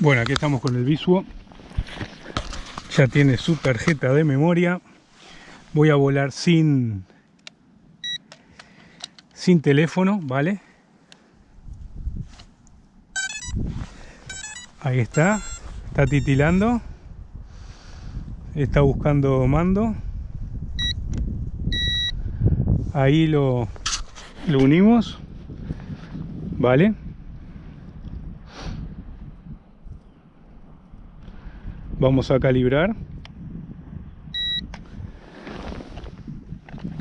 Bueno, aquí estamos con el Visuo. Ya tiene su tarjeta de memoria. Voy a volar sin sin teléfono, ¿vale? Ahí está. Está titilando. Está buscando mando. Ahí lo, lo unimos. ¿Vale? Vamos a calibrar.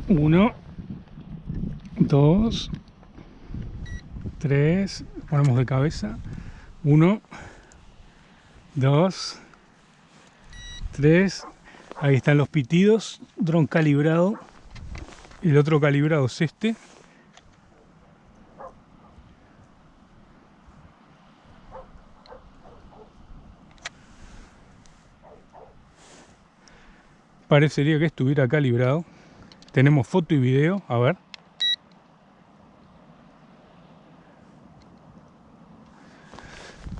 Uno dos tres ponemos de cabeza. Uno dos tres. Ahí están los pitidos. Dron calibrado. El otro calibrado es este parecería que estuviera calibrado. Tenemos foto y video, a ver.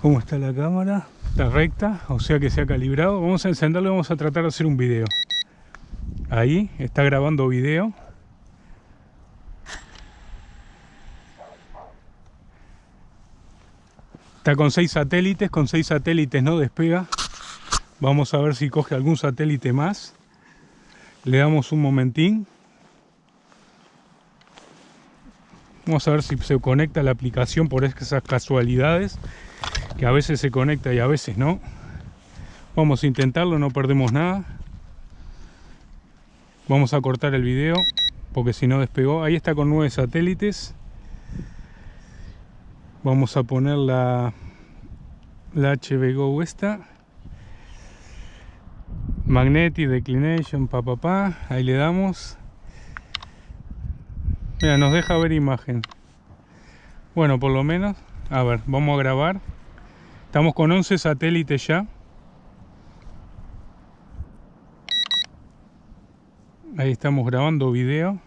¿Cómo está la cámara? Está recta, o sea que se ha calibrado. Vamos a encenderlo y vamos a tratar de hacer un video. Ahí, está grabando video. Está con seis satélites, con seis satélites no despega. Vamos a ver si coge algún satélite más le damos un momentín. Vamos a ver si se conecta la aplicación por esas casualidades que a veces se conecta y a veces no. Vamos a intentarlo, no perdemos nada. Vamos a cortar el video porque si no despegó. Ahí está con nueve satélites. Vamos a poner la la HB esta Magnetic Declination, pa, pa, pa. Ahí le damos. Mira, nos deja ver imagen. Bueno, por lo menos. A ver, vamos a grabar. Estamos con 11 satélites ya. Ahí estamos grabando video.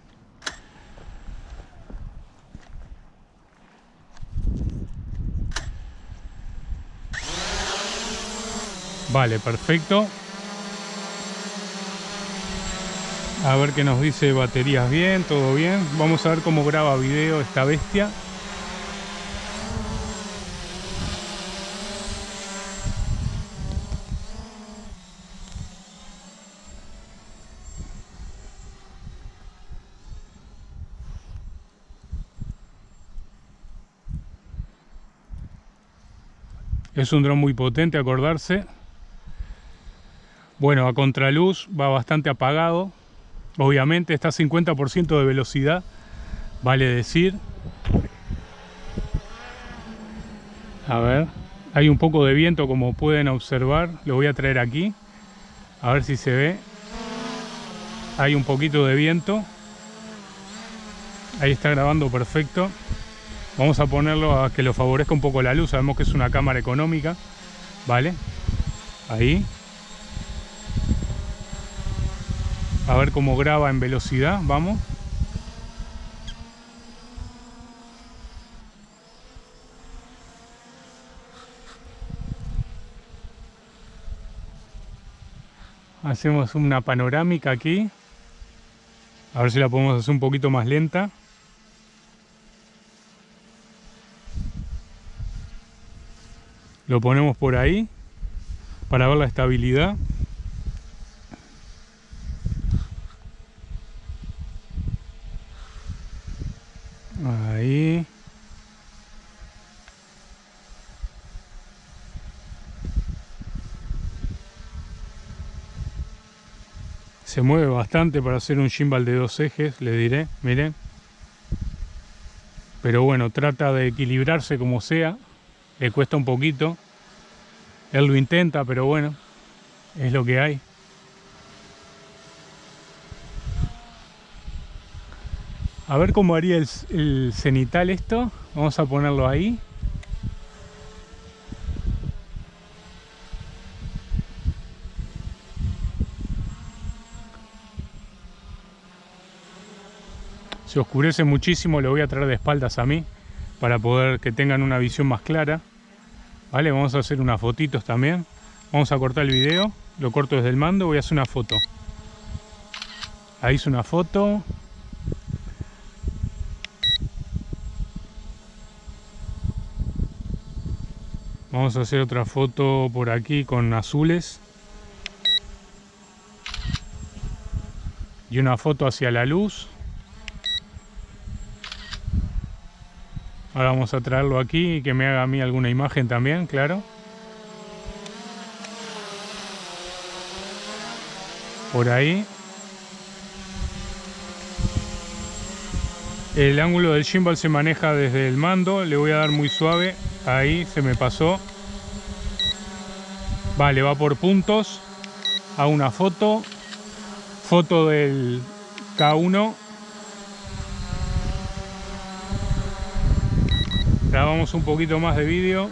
Vale, perfecto. A ver qué nos dice baterías bien, todo bien. Vamos a ver cómo graba video esta bestia. Es un dron muy potente, acordarse. Bueno, a contraluz va bastante apagado. Obviamente está a 50% de velocidad, vale decir. A ver, hay un poco de viento como pueden observar, lo voy a traer aquí, a ver si se ve. Hay un poquito de viento. Ahí está grabando perfecto. Vamos a ponerlo a que lo favorezca un poco la luz, sabemos que es una cámara económica, ¿vale? Ahí. A ver cómo graba en velocidad, vamos. Hacemos una panorámica aquí. A ver si la podemos hacer un poquito más lenta. Lo ponemos por ahí para ver la estabilidad. Ahí. Se mueve bastante para hacer un gimbal de dos ejes, le diré, miren. Pero bueno, trata de equilibrarse como sea. Le cuesta un poquito. Él lo intenta, pero bueno, es lo que hay. A ver cómo haría el, cenital esto. Vamos a ponerlo ahí. Oscurece muchísimo, lo voy a traer de espaldas a mí para poder que tengan una visión más clara. Vale, vamos a hacer unas fotitos también. Vamos a cortar el video, lo corto desde el mando, voy a hacer una foto. Ahí hice una foto. Vamos a hacer otra foto por aquí con azules. Y una foto hacia la luz. Ahora vamos a traerlo aquí y que me haga a mí alguna imagen también, claro. Por ahí. El ángulo del gimbal se maneja desde el mando, le voy a dar muy suave, ahí se me pasó. Vale, va por puntos, a una foto, foto del K1. Grabamos un poquito más de vídeo.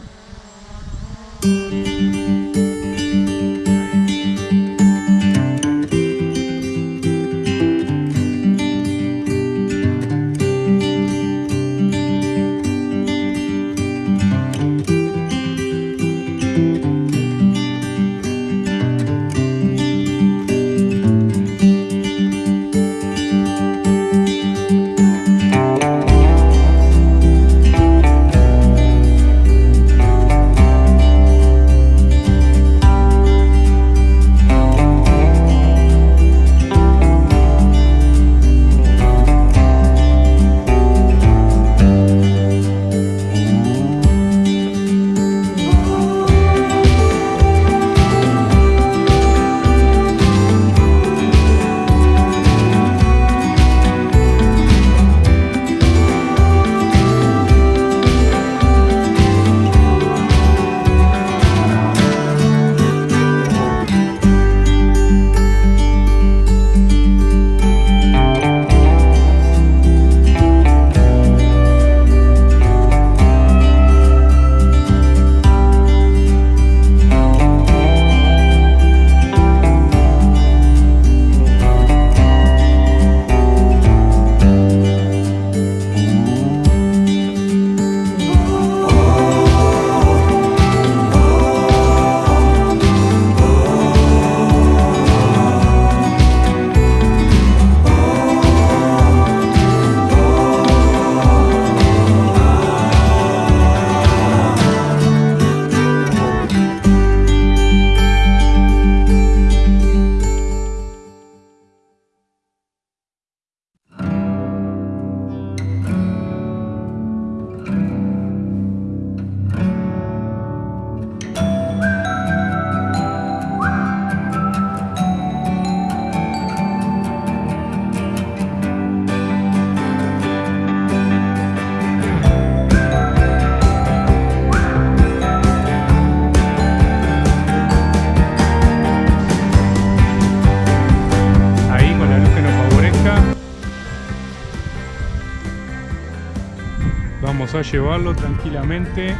A llevarlo tranquilamente.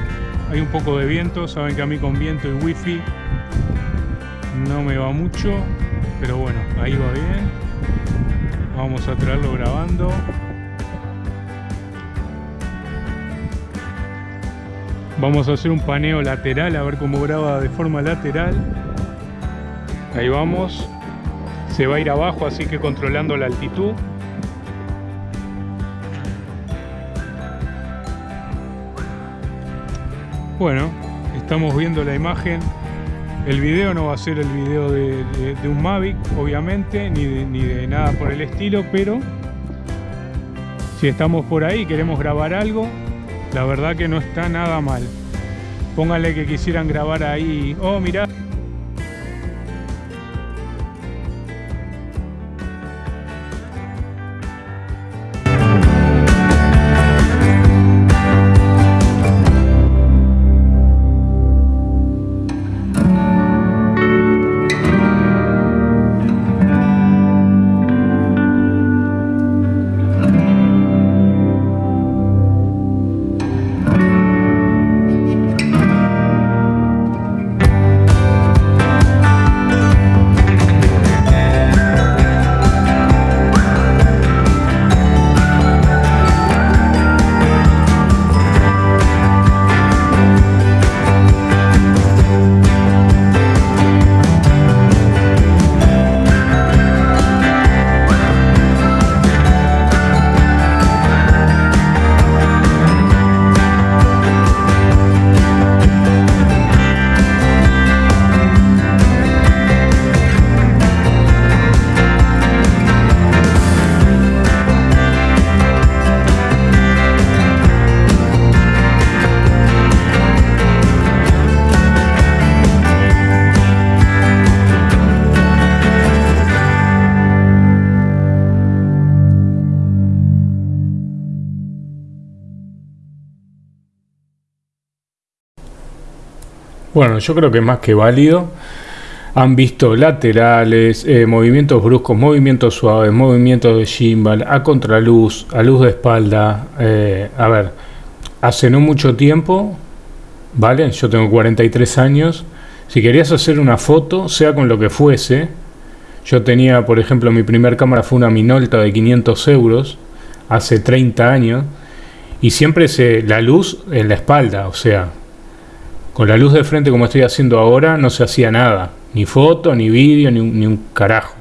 Hay un poco de viento, saben que a mí con viento y wifi no me va mucho, pero bueno, ahí va bien. Vamos a traerlo grabando. Vamos a hacer un paneo lateral, a ver cómo graba de forma lateral. Ahí vamos. Se va a ir abajo, así que controlando la altitud. Bueno, estamos viendo la imagen. El video no va a ser el video de, un Mavic, obviamente, ni de, ni de nada por el estilo, pero si estamos por ahí y queremos grabar algo, la verdad que no está nada mal. Pónganle que quisieran grabar ahí, oh mirá, Bueno, yo creo que más que válido. Han visto laterales, eh, movimientos bruscos, movimientos suaves, movimientos de gimbal, a contraluz, a luz de espalda. Eh, a ver, hace no mucho tiempo, ¿vale? Yo tengo 43 años. Si querías hacer una foto, sea con lo que fuese, yo tenía, por ejemplo, mi primer cámara fue una Minolta de 500 euros, hace 30 años, y siempre se, la luz en la espalda, o sea, con la luz de frente como estoy haciendo ahora, no se hacía nada, ni foto, ni vídeo, ni, un carajo.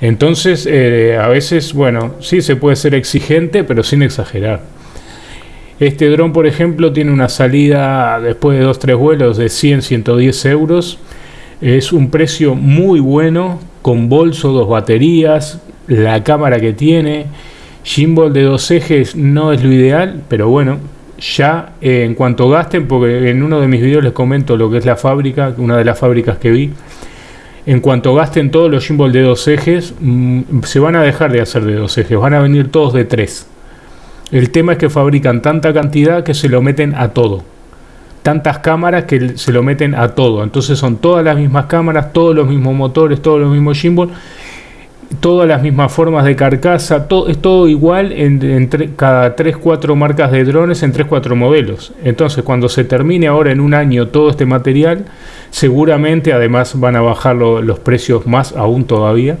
Entonces, eh, a veces, bueno, sí se puede ser exigente, pero sin exagerar. Este dron, por ejemplo, tiene una salida después de 2-3 vuelos de 100-110 euros. Es un precio muy bueno, con bolso, dos baterías, la cámara que tiene. Gimbal de dos ejes no es lo ideal, pero bueno, ya eh, en cuanto gasten, porque en uno de mis videos les comento lo que es la fábrica, una de las fábricas que vi. En cuanto gasten todos los gimbal de dos ejes, mm, se van a dejar de hacer de dos ejes, van a venir todos de tres. El tema es que fabrican tanta cantidad que se lo meten a todo. Tantas cámaras que se lo meten a todo. Entonces son todas las mismas cámaras, todos los mismos motores, todos los mismos gimbal, todas las mismas formas de carcasa, todo, es todo igual en, cada 3-4 marcas de drones en 3-4 modelos. Entonces cuando se termine ahora en un año todo este material, seguramente además van a bajar los precios más aún todavía.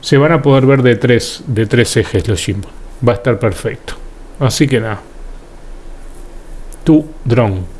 Se van a poder ver de tres, de tres ejes los gimbal. Va a estar perfecto. Así que nada. Tu drone.